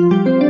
Thank you.